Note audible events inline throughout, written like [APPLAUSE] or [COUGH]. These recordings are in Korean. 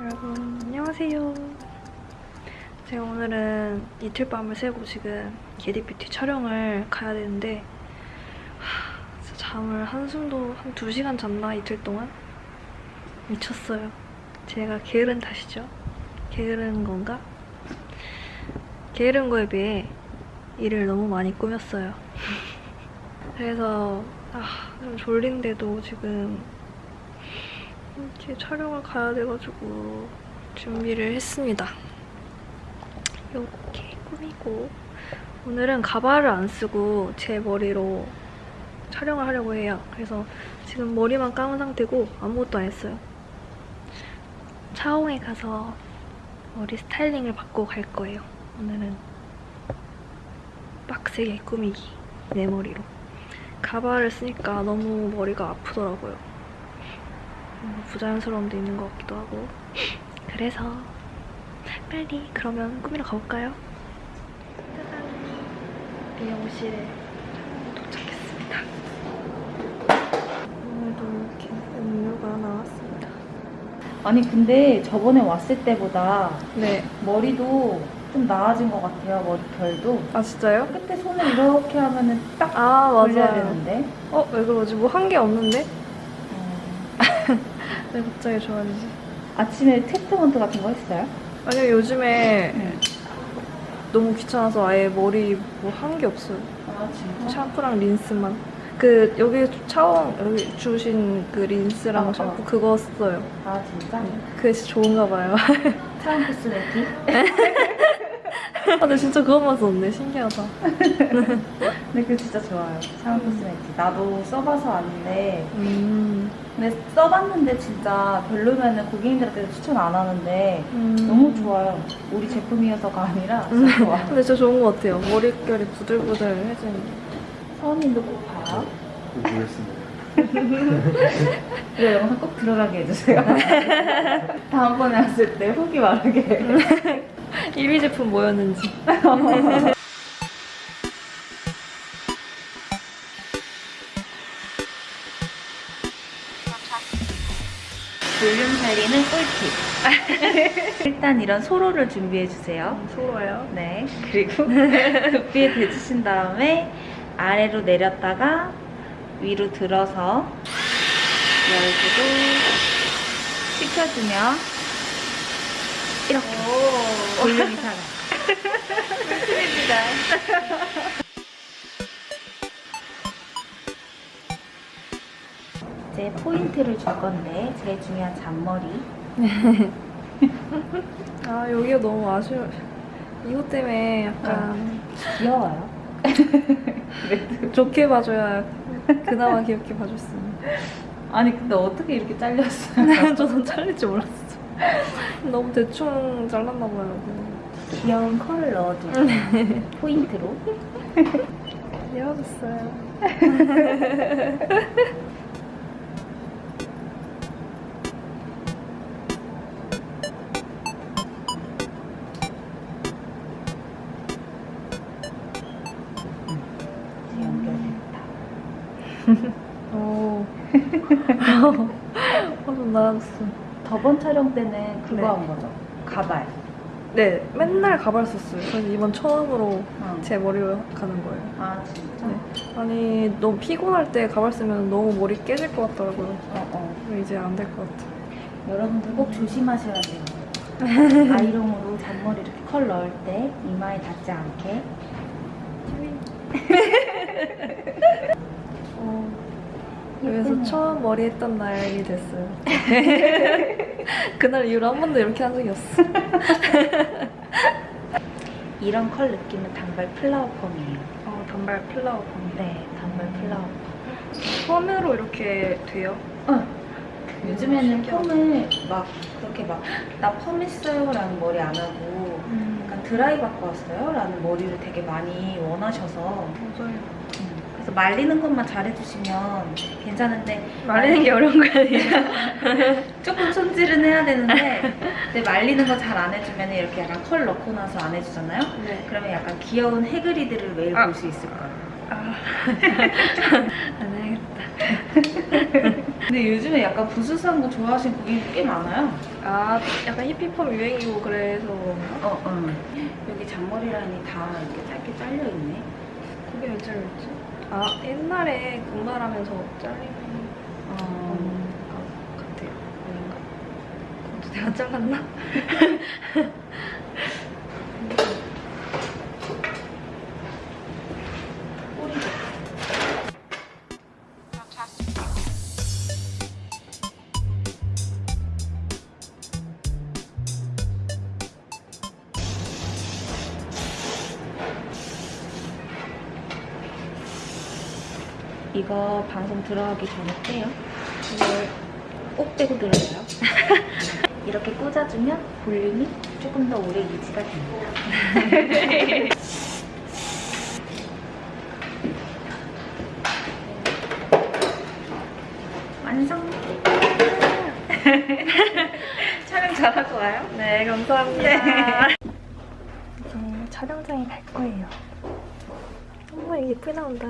여러분 안녕하세요. 제가 오늘은 이틀 밤을 새고 지금 게디뷰티 촬영을 가야 되는데 하, 잠을 한숨도 한 2시간 잤나 이틀 동안? 미쳤어요. 제가 게으른 탓이죠. 게으른 건가? 게으른 거에 비해 일을 너무 많이 꾸몄어요. [LAUGHS] 그래서 아, 좀 졸린데도 지금 이렇게 촬영을 가야 돼가지고 준비를 했습니다. 이렇게 꾸미고 오늘은 가발을 안 쓰고 제 머리로 촬영을 하려고 해요. 그래서 지금 머리만 감은 상태고 아무것도 안 했어요. 차홍에 가서 머리 스타일링을 받고 갈 거예요. 오늘은 빡세게 꾸미기 내 머리로 가발을 쓰니까 너무 머리가 아프더라고요. 데 있는 것 같기도 하고 그래서 빨리 그러면 꾸미러 가볼까요? 짜잔 미용실에 도착했습니다 오늘도 이렇게 음료가 나왔습니다 아니 근데 저번에 왔을 때보다 네. 머리도 좀 나아진 것 같아요 머리결도 아 진짜요? 끝에 손을 이렇게 하면은 딱아 맞아요 되는데 어? 왜 그러지? 뭐 한 게 없는데? 어, 왜 갑자기 좋아지지? 아침에 트리트먼트 같은 거 했어요? 아니요 요즘에 네. 너무 귀찮아서 아예 머리 뭐 한 게 없어요 아 진짜? 샴푸랑 린스만. 그 여기 차원 여기 주신 그 린스랑 어, 샴푸 어. 그거 써요. 아 진짜? 그게 좋은가 봐요. [LAUGHS] 차원 코스메틱? [LAUGHS] 아, 근데 진짜 그것만 썼네. 신기하다. [LAUGHS] 근데 그거 진짜 좋아요 차원 코스메틱 나도 써봐서 아는데 음. 근데 써봤는데 진짜 별로면은 고객님들한테 추천 안 하는데 음. 너무 좋아요 우리 제품이어서가 아니라 진짜 좋아 근데 진짜 좋은 것 같아요. 머릿결이 부들부들해지는 게. 서원님도 꼭 봐요 보겠습니다. 이거 영상 꼭 들어가게 해주세요. [LAUGHS] 다음번에 왔을 때 후기 말하게. 이미 제품 뭐였는지. 볼륨 살리는 꿀팁. [LAUGHS] 일단 이런 소로를 준비해주세요. 서로요. 네. 그리고 [LAUGHS] 두피에 대주신 다음에 아래로 내렸다가 위로 들어서 열고도 식혀주면 이렇게 볼륨이 살아요. [LAUGHS] 이제 포인트를 줄 건데 제일 중요한 잔머리 [LAUGHS] 아 여기가 너무 아쉬워. 이것 때문에 약간 귀여워요. [LAUGHS] 좋게 봐줘야 그나마 귀엽게 있는. 아니 근데 어떻게 이렇게 잘렸어요? 저는 잘릴 줄 몰랐어. [LAUGHS] 너무 대충 잘랐나 봐요. 귀여운 컬을 넣어줘. 포인트로. [LAUGHS] 헤어졌어요. 이제 연결됐다. [LAUGHS] 오. 화좀 나아졌어. 저번 촬영 때는 그거 네. 한 거죠. 가발. 네, 맨날 가발 썼어요. 그래서 이번 처음으로 어. 제 머리로 가는 거예요. 아 진짜? 네. 아니, 너무 피곤할 때 가발 쓰면 너무 머리 깨질 것 같더라고요. 어 어. 이제 안 될 것 같아요. 여러분들 꼭 조심하셔야 돼요. [LAUGHS] 아이롱으로 잔머리 이렇게 컬 넣을 때 이마에 닿지 않게. [LAUGHS] 어, 그래서 예쁘네요. 처음 머리 했던 날이 됐어요. [LAUGHS] 그날 이후로 한 번도 이렇게 한 적이 없어. [LAUGHS] 이런 컬 느낌은 단발 flower 펌이에요. 어, 단발 flower 펌. 네, 단발 flower. 펌으로 이렇게 돼요? 어. 요즘에는 펌을 막 그렇게 막 나 펌했어요 라는 머리 안 하고 약간 드라이 받고 왔어요 라는 머리를 되게 많이 원하셔서 맞아요. 그래서 말리는 것만 잘해주시면 괜찮은데 말리는 게 어려운 거 아니에요? [LAUGHS] 조금 손질은 해야 되는데 근데 말리는 거 잘 안 해주면 이렇게 약간 컬 넣고 나서 안 해주잖아요 네. 그러면 약간 귀여운 해그리드를 매일 아. 볼수 있을 거예요 아. [LAUGHS] 안 해야겠다. 근데 요즘에 약간 부스스한 거 좋아하시는 고객 꽤 많아요. 아 약간 히피펌 유행이고 그래서? 어, 어. 여기 잔머리 라인이 다 이렇게 짧게 잘려 있네. 그게 왜 잘렸지? 아 옛날에 군말하면서 잘린 어. 것 같아요. 아닌가? 그것도 내가 잘랐나? [LAUGHS] 이거 방송 들어가기 전에 떼요. 이걸 꼭 떼고 들어요. [LAUGHS] 이렇게 꽂아주면 볼륨이 조금 더 오래 유지가 됩니다. [LAUGHS] 완성! [LAUGHS] 촬영 잘하고 와요? 네 감사합니다. 이제 촬영장에 갈 거예요. 어머 예쁘게 나온다.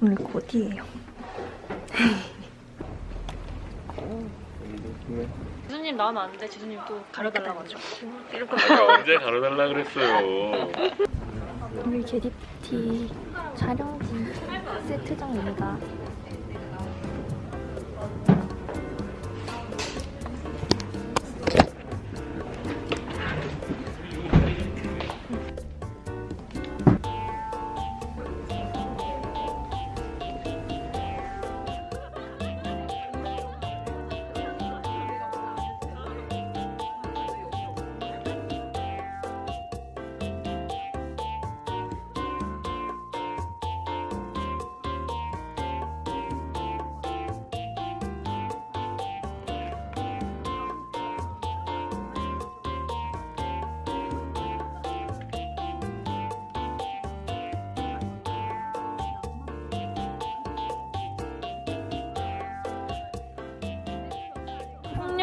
이렇게 오늘 곧이에요. 지수님 나오면 안 돼. 지수님 또 가려달라고 하죠. 이럴 거 내가 언제 가려달라 그랬어요. 우리 제디피티 촬영지 세트장입니다.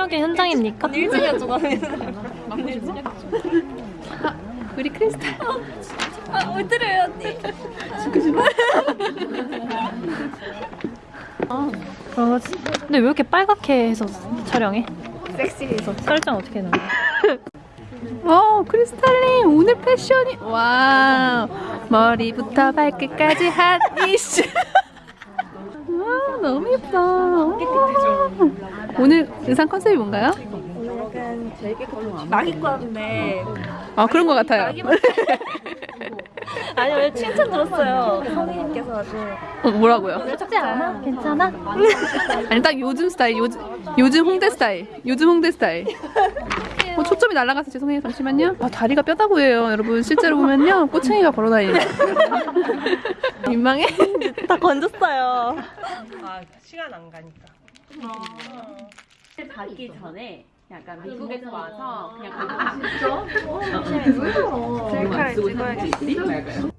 폭력의 현장입니까? 일찍이었죠 나는. 우리 크리스탈. 아 왜 때려요 언니? 아, 그러지. 근데 왜 이렇게 빨갛게 해서 촬영해? 섹시해서. 설정 어떻게 해놓은 와, 크리스탈님 오늘 패션이 와 머리부터 발끝까지 핫 이슈. [LAUGHS] 와, 너무 예뻐. 오늘 의상 컨셉이 뭔가요? 오늘 약간 막 입고 왔는데 아 그런 것 같아요. 아니 왜 칭찬 들었어요 선생님께서 아주 어, 뭐라고요? 춥지 않아? 괜찮아? [LAUGHS] 아니 딱 요즘 스타일 요즘 요즘 홍대 스타일 요즘 홍대 스타일 어, 초점이 날아가서 죄송해요 잠시만요 아, 다리가 뼈다 보여요 여러분 실제로 보면요 꼬챙이가 걸어다니는 [LAUGHS] 민망해? 다 건졌어요 아 시간 안 가니까. 받기 전에 약간 미국에서 와서 그냥 셀카를 찍어야겠어